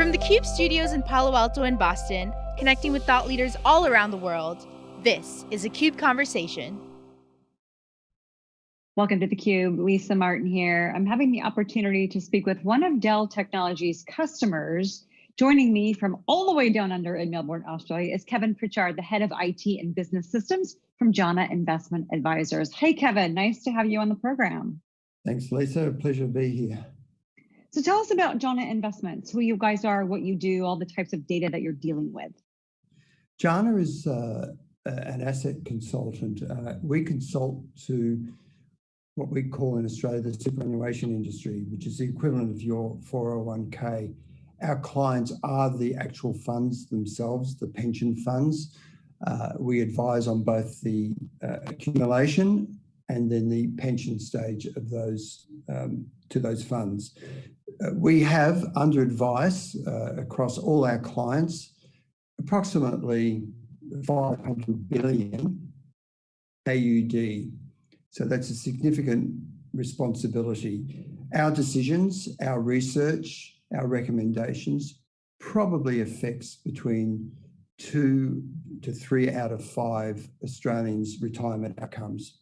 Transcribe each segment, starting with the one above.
From the CUBE studios in Palo Alto and Boston, connecting with thought leaders all around the world, this is a CUBE Conversation. Welcome to the Cube. Lisa Martin here. I'm having the opportunity to speak with one of Dell Technologies customers. Joining me from all the way down under in Melbourne, Australia is Kevin Pritchard, the head of IT and business systems from Jana Investment Advisors. Hey, Kevin, nice to have you on the program. Thanks, Lisa. Pleasure to be here. So tell us about Jana Investments, who you guys are, what you do, all the types of data that you're dealing with. Jana is uh, an asset consultant. Uh, we consult to what we call in Australia the superannuation industry, which is the equivalent of your 401k. Our clients are the actual funds themselves, the pension funds. Uh, we advise on both the uh, accumulation and then the pension stage of those um, to those funds. We have under advice uh, across all our clients approximately 500 billion AUD. So that's a significant responsibility. Our decisions, our research, our recommendations probably affects between two to three out of five Australians' retirement outcomes.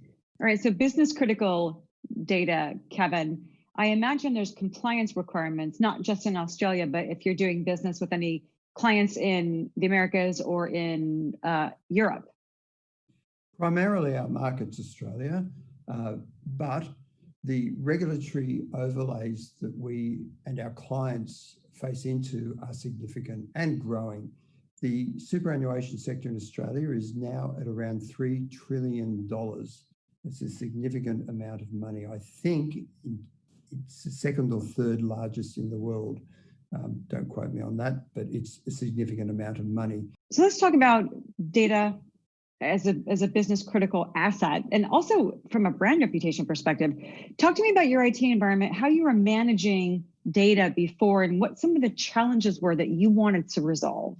All right, so business critical data, Kevin. I imagine there's compliance requirements, not just in Australia, but if you're doing business with any clients in the Americas or in uh, Europe. Primarily our market's Australia, uh, but the regulatory overlays that we and our clients face into are significant and growing. The superannuation sector in Australia is now at around $3 trillion. It's a significant amount of money. I think it's the second or third largest in the world. Um, don't quote me on that, but it's a significant amount of money. So let's talk about data as a, as a business critical asset and also from a brand reputation perspective. Talk to me about your IT environment, how you were managing data before and what some of the challenges were that you wanted to resolve.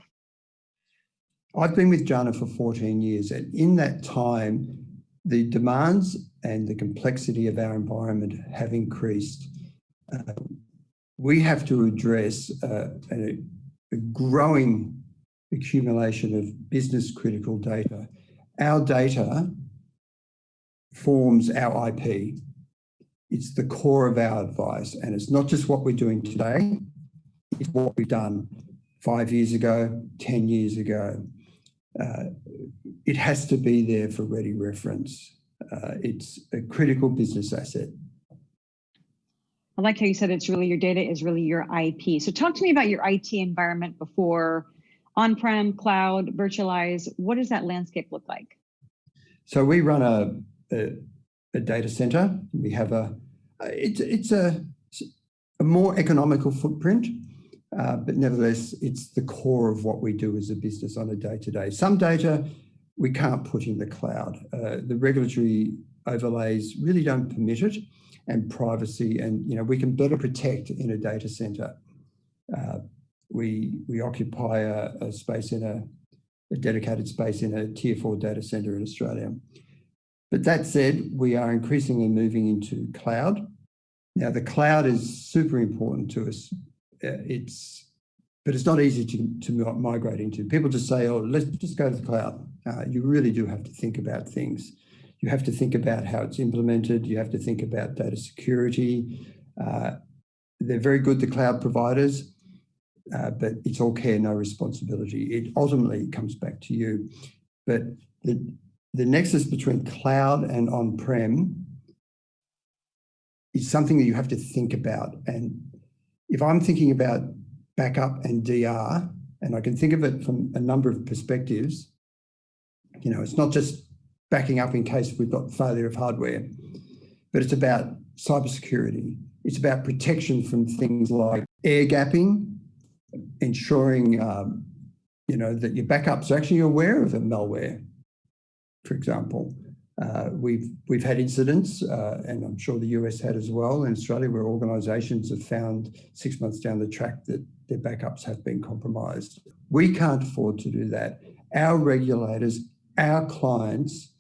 I've been with Jana for 14 years and in that time, the demands and the complexity of our environment have increased. Uh, we have to address uh, a, a, growing accumulation of business critical data. Our data forms our IP. It's the core of our advice and it's not just what we're doing today, it's what we've done five years ago, 10 years ago. Uh, it has to be there for ready reference. Uh, it's a critical business asset. I like how you said it's really your data is really your IP. So talk to me about your IT environment before on-prem, cloud, virtualize. What does that landscape look like? So we run a, a, a data center. We have a, it's, it's a, a more economical footprint, uh, but nevertheless, it's the core of what we do as a business on a day-to-day. -day. Some data we can't put in the cloud. Uh, the regulatory overlays really don't permit it and privacy and you know we can better protect in a data center. Uh, we we occupy a, a space in a, a, dedicated space in a tier four data center in Australia. But that said, we are increasingly moving into cloud. Now the cloud is super important to us. Uh, it's but it's not easy to, to migrate into. People just say, oh, let's just go to the cloud. Uh, you really do have to think about things. You have to think about how it's implemented. You have to think about data security. Uh, they're very good, the cloud providers, uh, but it's all care, no responsibility. It ultimately comes back to you. But the, the nexus between cloud and on-prem is something that you have to think about. And if I'm thinking about backup and DR, and I can think of it from a number of perspectives. You know, it's not just backing up in case we've got failure of hardware, but it's about cybersecurity. It's about protection from things like air gapping, ensuring, um, you know, that your backups are actually aware of the malware, for example. Uh, we've we've had incidents, uh, and I'm sure the US had as well in Australia, where organisations have found six months down the track that their backups have been compromised. We can't afford to do that. Our regulators, our clients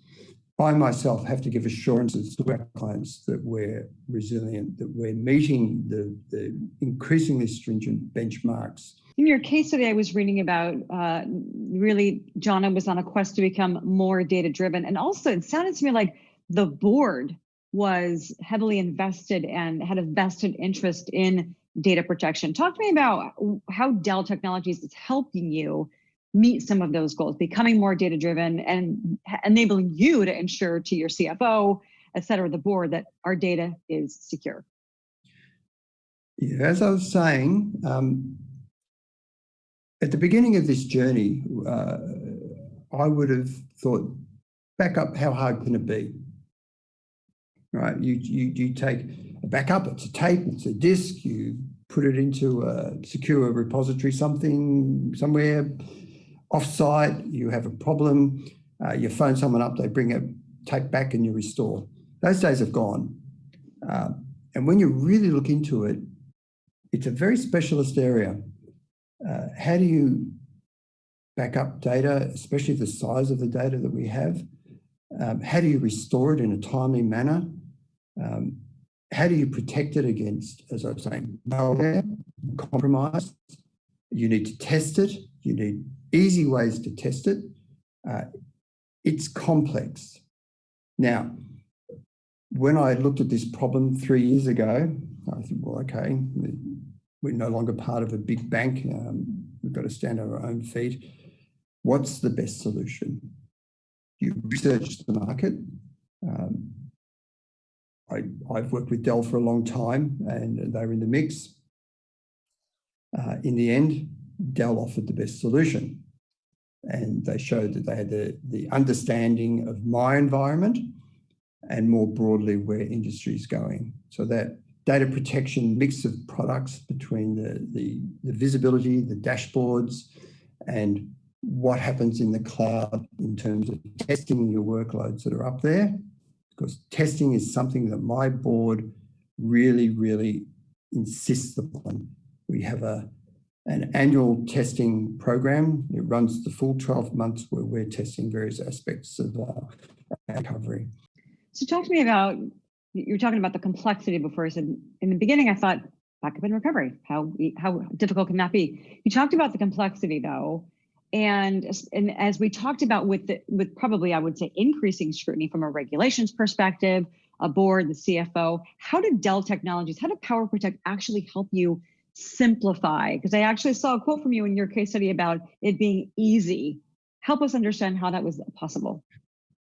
I myself have to give assurances to our clients that we're resilient, that we're meeting the, the increasingly stringent benchmarks. In your case study, I was reading about uh, really, Jana was on a quest to become more data driven. And also, it sounded to me like the board was heavily invested and had a vested interest in data protection. Talk to me about how Dell Technologies is helping you meet some of those goals, becoming more data driven and enabling you to ensure to your CFO, et cetera, the board that our data is secure. As I was saying, um, at the beginning of this journey, uh, I would have thought, back up, how hard can it be? Right, you, you, you take a backup, it's a tape, it's a disk, you put it into a secure repository, something, somewhere, offsite, you have a problem, uh, you phone someone up, they bring a tape back and you restore. Those days have gone. Uh, and when you really look into it, it's a very specialist area. Uh, how do you back up data, especially the size of the data that we have? Um, how do you restore it in a timely manner? Um, how do you protect it against, as I was saying, malware, compromise? You need to test it. You need easy ways to test it. Uh, it's complex. Now, when I looked at this problem three years ago, I thought, well, okay, we're no longer part of a big bank. Um, we've got to stand on our own feet. What's the best solution? You research the market. Um, I, have worked with Dell for a long time and they were in the mix. Uh, in the end, Dell offered the best solution and they showed that they had the, the understanding of my environment and more broadly where industry is going. So that data protection mix of products between the, the, the visibility, the dashboards, and what happens in the cloud in terms of testing your workloads that are up there. Because testing is something that my board really, really insists upon. We have a, an annual testing program. It runs the full 12 months where we're testing various aspects of uh, recovery. So talk to me about, you are talking about the complexity before. I said, in the beginning, I thought backup and recovery, how, how difficult can that be? You talked about the complexity though, and, and as we talked about with, the, with probably, I would say, increasing scrutiny from a regulations perspective, a board, the CFO, how did Dell Technologies, how did Power Protect actually help you simplify? Because I actually saw a quote from you in your case study about it being easy. Help us understand how that was possible.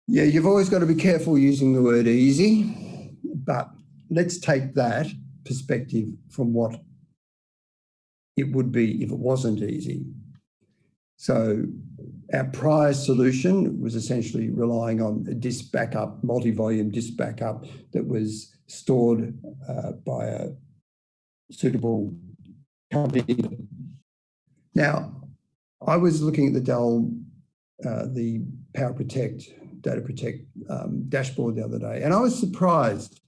Yeah, you've always got to be careful using the word easy, but let's take that perspective from what it would be if it wasn't easy. So our prior solution was essentially relying on a disk backup, multi-volume disk backup that was stored uh, by a suitable company. Now, I was looking at the Dell, uh, the Power Protect, Data Protect um, dashboard the other day, and I was surprised.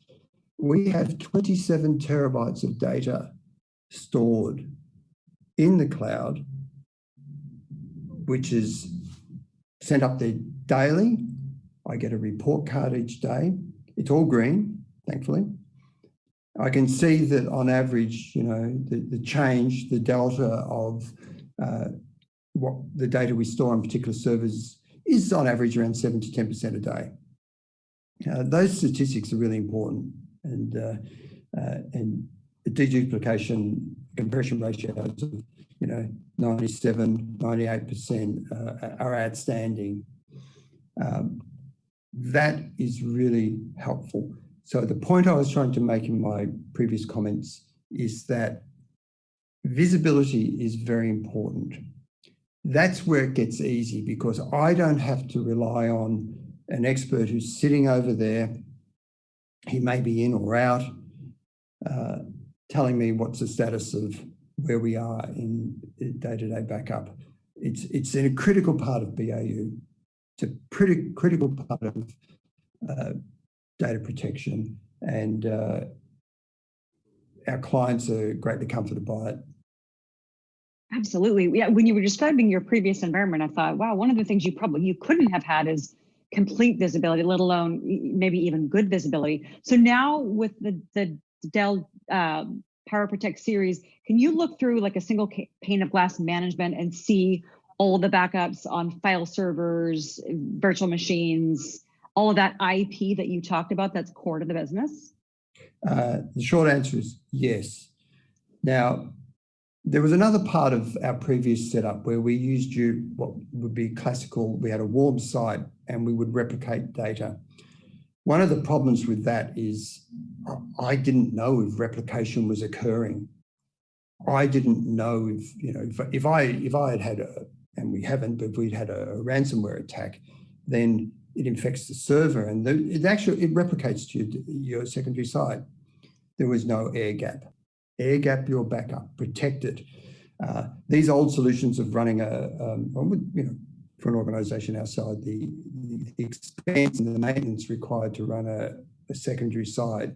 We have 27 terabytes of data stored in the cloud, which is sent up there daily. I get a report card each day. It's all green, thankfully. I can see that on average, you know, the, the change, the delta of uh, what the data we store on particular servers is on average around seven to 10% a day. Uh, those statistics are really important and, uh, uh and the deduplication compression ratios of, you know, 97, 98% uh, are outstanding. Um, that is really helpful. So the point I was trying to make in my previous comments is that visibility is very important. That's where it gets easy because I don't have to rely on an expert who's sitting over there. He may be in or out, uh, telling me what's the status of where we are in day-to-day -day backup. It's, it's in a critical part of BAU. It's a pretty critical part of uh, data protection and uh, our clients are greatly comforted by it. Absolutely. Yeah. When you were describing your previous environment, I thought, wow, one of the things you probably you couldn't have had is complete visibility, let alone maybe even good visibility. So now with the, the Dell um, Power Protect series, can you look through like a single pane of glass management and see all the backups on file servers, virtual machines, all of that IP that you talked about that's core to the business? Uh, the short answer is yes. Now, there was another part of our previous setup where we used you what would be classical. We had a warm site and we would replicate data. One of the problems with that is I didn't know if replication was occurring. I didn't know if, you know, if, if I if I had had a, and we haven't, but if we'd had a, ransomware attack, then it infects the server and the, it actually, it replicates to your secondary site. There was no air gap air gap your backup, protect it. Uh, these old solutions of running a, um, you know, for an organization outside the, the expense and the maintenance required to run a, a secondary side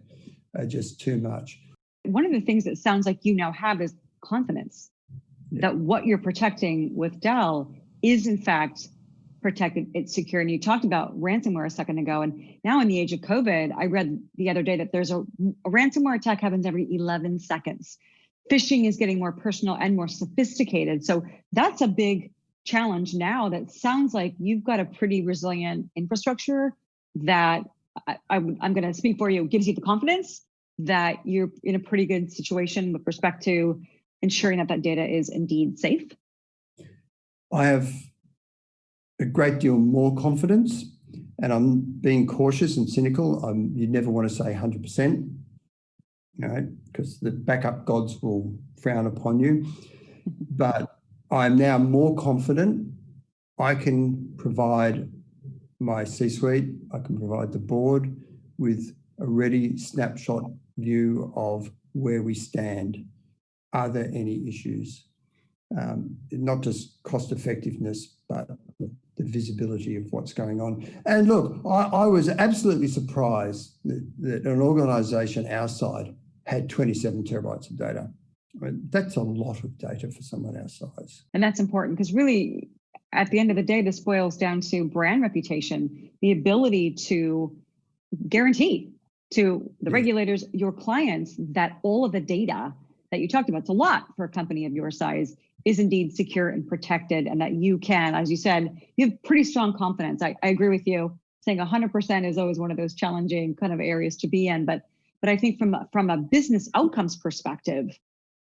are just too much. One of the things that sounds like you now have is confidence yeah. that what you're protecting with Dell is in fact protected, it's secure. And you talked about ransomware a second ago. And now in the age of COVID, I read the other day that there's a, a ransomware attack happens every 11 seconds. Phishing is getting more personal and more sophisticated. So that's a big challenge now that sounds like you've got a pretty resilient infrastructure that I, am going to speak for you, gives you the confidence that you're in a pretty good situation with respect to ensuring that that data is indeed safe? I have a great deal more confidence and I'm being cautious and cynical. I'm, you never want to say 100%, you know, because the backup gods will frown upon you. But I'm now more confident. I can provide my C-suite, I can provide the board with a ready snapshot view of where we stand. Are there any issues? Um, not just cost effectiveness, but the visibility of what's going on. And look, I, I was absolutely surprised that, that, an organisation our side had 27 terabytes of data. I mean, that's a lot of data for someone our size. And that's important because really, at the end of the day, this boils down to brand reputation, the ability to guarantee to the yeah. regulators, your clients, that all of the data that you talked about, it's a lot for a company of your size, is indeed secure and protected and that you can, as you said, you have pretty strong confidence. I, I agree with you. Saying 100% is always one of those challenging kind of areas to be in. But but I think from, from a business outcomes perspective,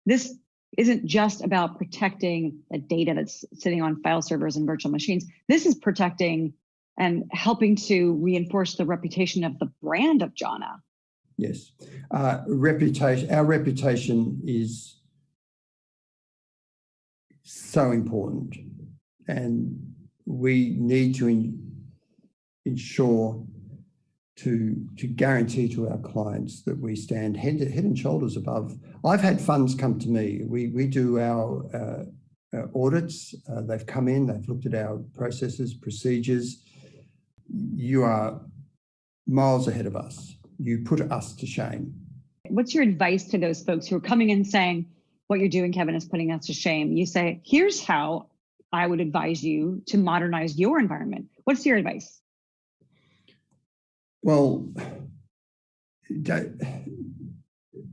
this isn't just about protecting the data that's sitting on file servers and virtual machines. This is protecting and helping to reinforce the reputation of the brand of Jana. Yes, uh, reputation. Our reputation is so important. And we need to ensure to, to guarantee to our clients that we stand head, head and shoulders above. I've had funds come to me. We, we do our, uh, our audits. Uh, they've come in, they've looked at our processes, procedures. You are miles ahead of us. You put us to shame. What's your advice to those folks who are coming in saying, what you're doing, Kevin, is putting us to shame. You say, here's how I would advise you to modernize your environment. What's your advice? Well,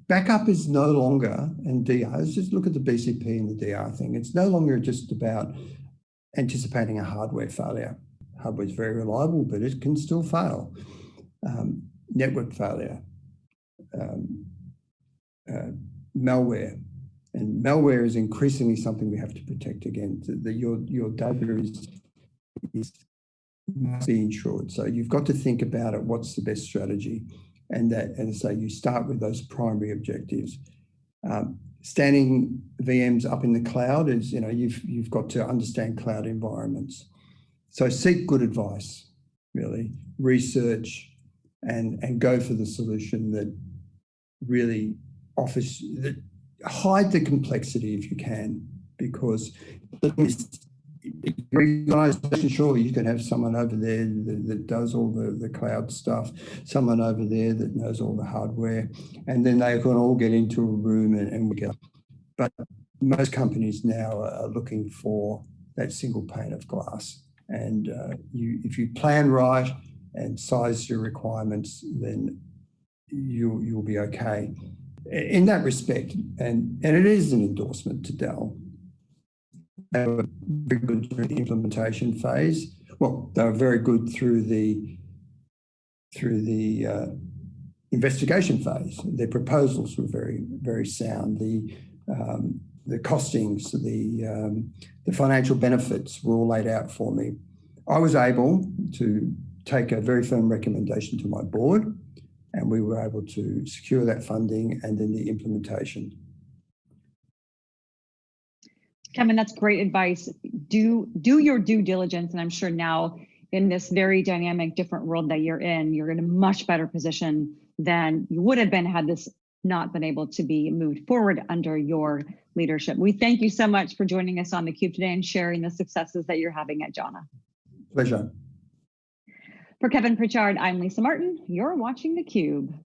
backup is no longer, and DR, let's just look at the BCP and the DR thing. It's no longer just about anticipating a hardware failure. Hardware is very reliable, but it can still fail. Um, network failure, um, uh, malware, and malware is increasingly something we have to protect against. The, your, your data is, is must be insured. So you've got to think about it, what's the best strategy? And that, and so you start with those primary objectives. Um, standing VMs up in the cloud is, you know, you've, you've got to understand cloud environments. So seek good advice, really, research and, and go for the solution that really offers, that hide the complexity if you can, because organization, sure, you can have someone over there that, that, does all the, the cloud stuff, someone over there that knows all the hardware, and then they can all get into a room and, and we get. But most companies now are looking for that single pane of glass. And uh, you, if you plan right and size your requirements, then you, you'll be okay. In that respect, and, and it is an endorsement to Dell, they were very good through the implementation phase. Well, they were very good through the through the uh, investigation phase. Their proposals were very very sound. The um, the costings, the um, the financial benefits were all laid out for me. I was able to take a very firm recommendation to my board, and we were able to secure that funding and then the implementation. Kevin, that's great advice. Do do your due diligence, and I'm sure now in this very dynamic, different world that you're in, you're in a much better position than you would have been had this not been able to be moved forward under your leadership. We thank you so much for joining us on theCUBE today and sharing the successes that you're having at Jana. Pleasure. For Kevin Pritchard, I'm Lisa Martin. You're watching theCUBE.